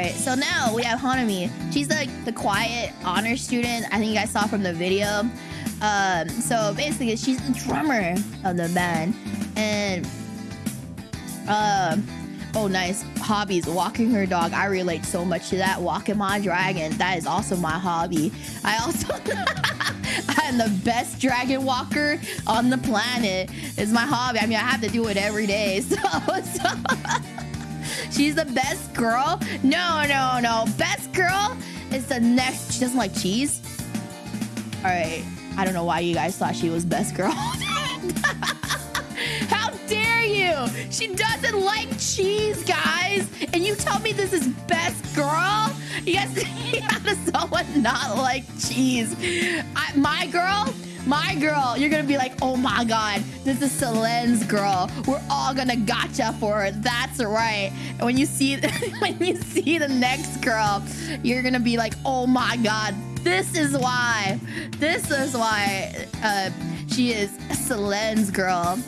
Alright, so now we have Hanami. She's like the quiet honor student. I think you guys saw from the video. Um, so basically, she's the drummer of the band, and um, oh, nice hobbies. Walking her dog. I relate so much to that. Walking my dragon. That is also my hobby. I also. I'm the best dragon walker on the planet. It's my hobby. I mean, I have to do it every day. So, so she's the best girl. No, no, no. Best girl is the next. She doesn't like cheese. All right. I don't know why you guys thought she was best girl. How dare you? She doesn't like cheese, guys. And you tell me this is best girl? You guys, how does someone not like cheese? I, my girl, my girl, you're gonna be like, oh my god, this is Selene's girl. We're all gonna gacha for her. That's right. And when you see when you see the next girl, you're gonna be like, oh my god, this is why. This is why uh, she is Selene's girl.